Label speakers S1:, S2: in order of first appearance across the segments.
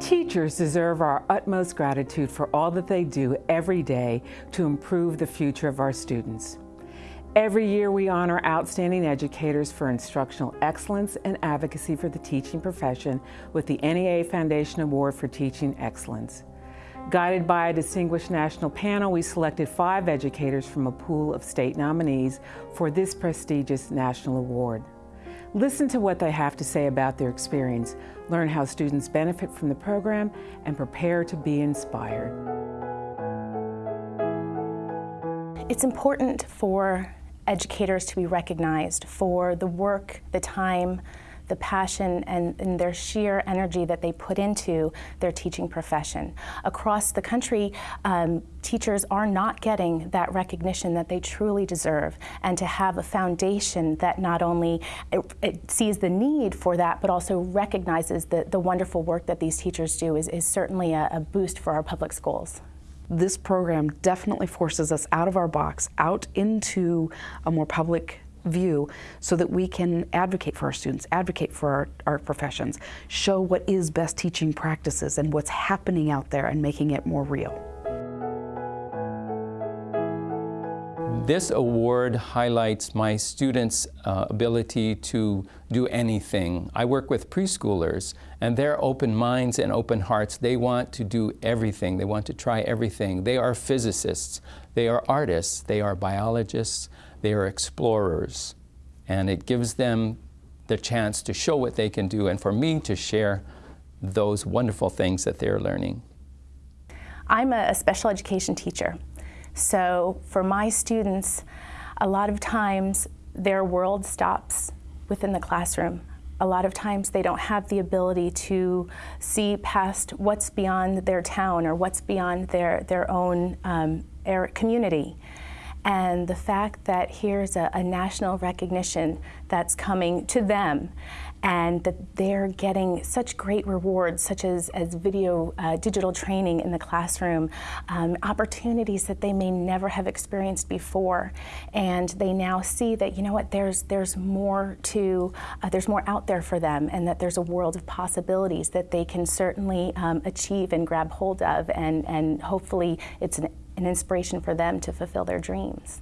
S1: Teachers deserve our utmost gratitude for all that they do every day to improve the future of our students. Every year we honor outstanding educators for instructional excellence and advocacy for the teaching profession with the NEA Foundation Award for Teaching Excellence. Guided by a distinguished national panel, we selected five educators from a pool of state nominees for this prestigious national award. Listen to what they have to say about their experience, learn how students benefit from the program, and prepare to be inspired.
S2: It's important for educators to be recognized for the work, the time, the passion and, and, their sheer energy that they put into their teaching profession. Across the country, um, teachers are not getting that recognition that they truly deserve and to have a foundation that not only it, it sees the need for that but also recognizes the, the wonderful work that these teachers do is, is certainly a, a boost for our public schools
S3: this program definitely forces us out of our box, out into a more public view so that we can advocate for our students, advocate for our, our professions, show what is best teaching practices and what's happening out there and making it more real.
S4: This award highlights my students' uh, ability to do anything. I work with preschoolers and their open minds and open hearts, they want to do everything. They want to try everything. They are physicists, they are artists, they are biologists, they are explorers, and it gives them the chance to show what they can do and for me to share those wonderful things that they're learning.
S2: I'm a special education teacher, so for my students, a lot of times their world stops within the classroom. A lot of times they don't have the ability to see past what's beyond their town or what's beyond their, their own um, community. And the fact that here's a, a national recognition that's coming to them and that they're getting such great rewards, such as, as video, uh, digital training in the classroom, um, opportunities that they may never have experienced before. And they now see that, you know what, there's, there's more to, uh, there's more out there for them and that there's a world of possibilities that they can certainly um, achieve and grab hold of. And, and hopefully it's an an inspiration for them to fulfill their dreams.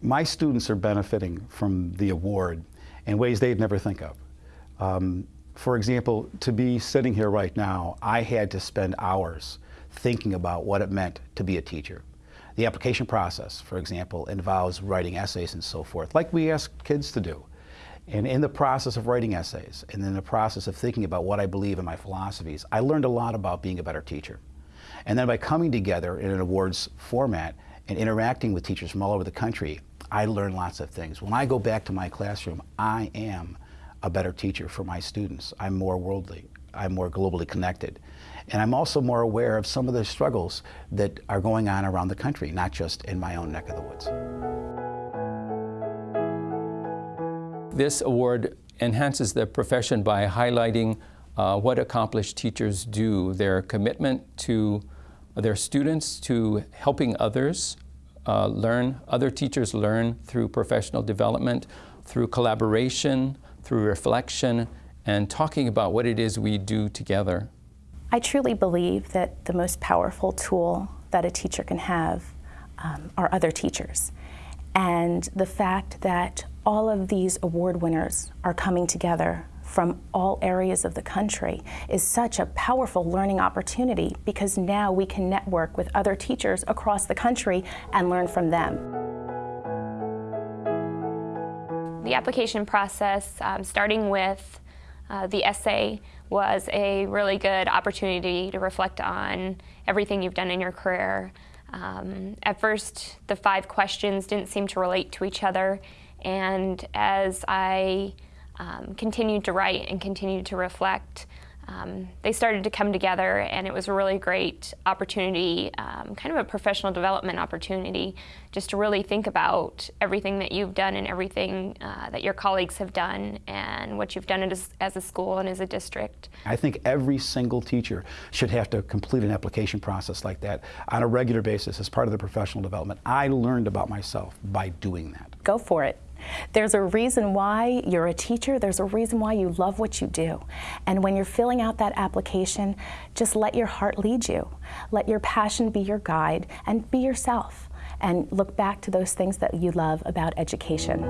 S5: My students are benefiting from the award in ways they'd never think of. Um, for example, to be sitting here right now, I had to spend hours thinking about what it meant to be a teacher. The application process, for example, involves writing essays and so forth, like we ask kids to do. And in the process of writing essays, and in the process of thinking about what I believe in my philosophies, I learned a lot about being a better teacher. And then by coming together in an awards format and interacting with teachers from all over the country, I learn lots of things. When I go back to my classroom, I am a better teacher for my students. I'm more worldly. I'm more globally connected. And I'm also more aware of some of the struggles that are going on around the country, not just in my own neck of the woods.
S4: This award enhances the profession by highlighting uh, what accomplished teachers do, their commitment to their students, to helping others uh, learn, other teachers learn through professional development, through collaboration, through reflection, and talking about what it is we do together.
S2: I truly believe that the most powerful tool that a teacher can have um, are other teachers. And the fact that all of these award winners are coming together from all areas of the country is such a powerful learning opportunity because now we can network with other teachers across the country and learn from them.
S6: The application process, um, starting with uh, the essay, was a really good opportunity to reflect on everything you've done in your career. Um, at first, the five questions didn't seem to relate to each other, and as I um, continued to write and continued to reflect. Um, they started to come together and it was a really great opportunity, um, kind of a professional development opportunity, just to really think about everything that you've done and everything uh, that your colleagues have done and what you've done as, as a school and as a district.
S5: I think every single teacher should have to complete an application process like that on a regular basis as part of the professional development. I learned about myself by doing that.
S2: Go for it There's a reason why you're a teacher. There's a reason why you love what you do. And when you're filling out that application, just let your heart lead you. Let your passion be your guide and be yourself. And look back to those things that you love about education.